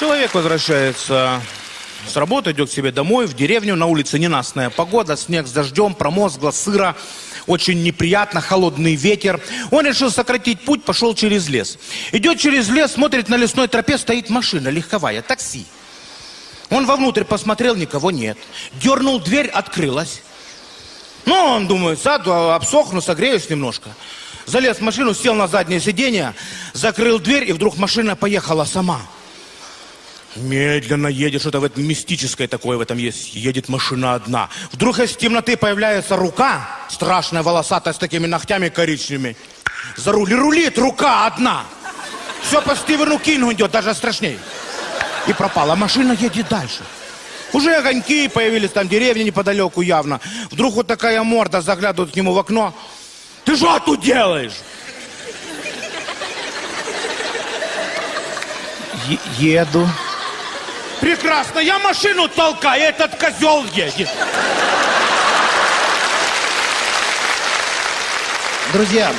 Человек возвращается с работы, идет к себе домой, в деревню, на улице ненастная погода, снег с дождем, промозгло, сыро, очень неприятно, холодный ветер. Он решил сократить путь, пошел через лес. Идет через лес, смотрит, на лесной тропе стоит машина легковая, такси. Он вовнутрь посмотрел, никого нет. Дернул дверь, открылась. Ну, он думает, сяду, обсохну, согреюсь немножко. Залез в машину, сел на заднее сиденье, закрыл дверь, и вдруг машина поехала сама. Медленно едет, что-то в этом мистическое такое в этом есть. Едет машина одна. Вдруг из темноты появляется рука, страшная, волосатая, с такими ногтями коричневыми. За руль рулит рука одна. Все по Стивену Кингу идет, даже страшней. И пропала. Машина едет дальше. Уже огоньки появились, там деревни неподалеку явно. Вдруг вот такая морда заглядывает к нему в окно. Ты что тут делаешь? Е- еду. Прекрасно, я машину толкаю, этот козел едет. Друзья,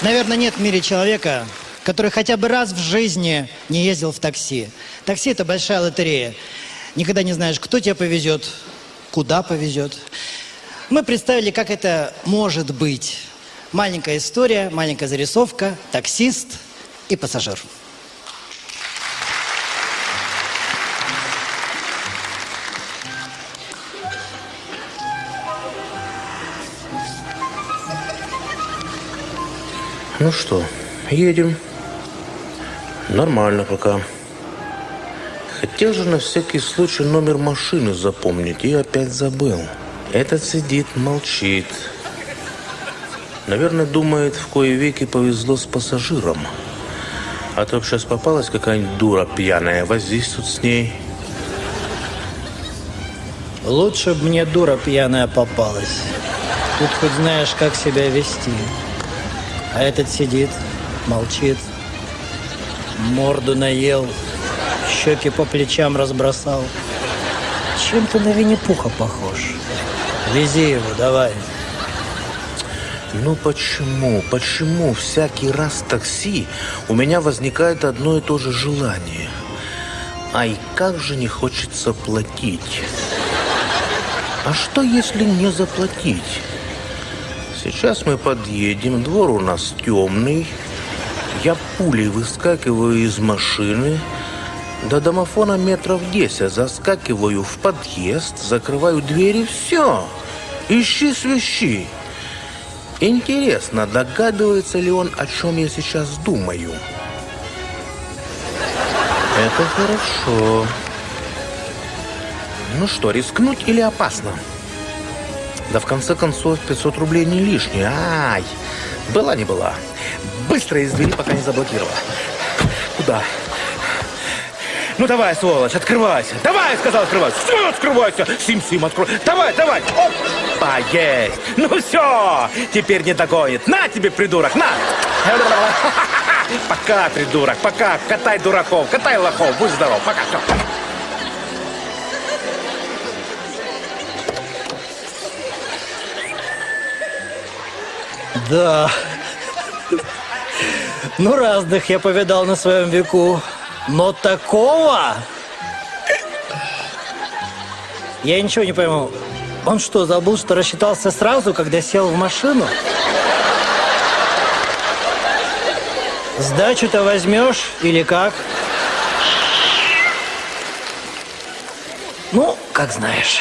наверное, нет в мире человека, который хотя бы раз в жизни не ездил в такси. Такси – это большая лотерея. Никогда не знаешь, кто тебя повезет, куда повезет. Мы представили, как это может быть. Маленькая история, маленькая зарисовка, таксист и пассажир. Ну что, едем. Нормально пока. Хотел же на всякий случай номер машины запомнить и опять забыл. Этот сидит, молчит. Наверное, думает, в кое веки повезло с пассажиром. А то сейчас попалась какая-нибудь дура пьяная, возись тут с ней. Лучше бы мне дура пьяная попалась. Тут хоть знаешь, как себя вести. А этот сидит, молчит, морду наел, щеки по плечам разбросал. Чем ты на Винни-Пуха похож? Вези его, давай. Ну почему, почему всякий раз в такси у меня возникает одно и то же желание? Ай, как же не хочется платить. А что, если не заплатить? Сейчас мы подъедем, двор у нас темный. Я пулей выскакиваю из машины. До домофона метров 10 заскакиваю в подъезд, закрываю двери, все. Ищи свищи. Интересно, догадывается ли он, о чем я сейчас думаю? Это хорошо. Ну что, рискнуть или опасно? Да в конце концов 500 рублей не лишние. Ай, была не была. Быстро из двери, пока не заблокировала. Куда? Ну давай, сволочь, открывайся. Давай, сказал, открывайся. Все, открывайся. Сим-сим, открой. Давай, давай. Опа, есть. Ну все, теперь не догонит. На тебе, придурок, на. Пока, придурок, пока. Катай дураков, катай лохов. Будь здоров, пока. Все. Да. Ну, разных я повидал на своем веку. Но такого... Я ничего не пойму. Он что, забыл, что рассчитался сразу, когда сел в машину? Сдачу-то возьмешь или как? Ну, как знаешь.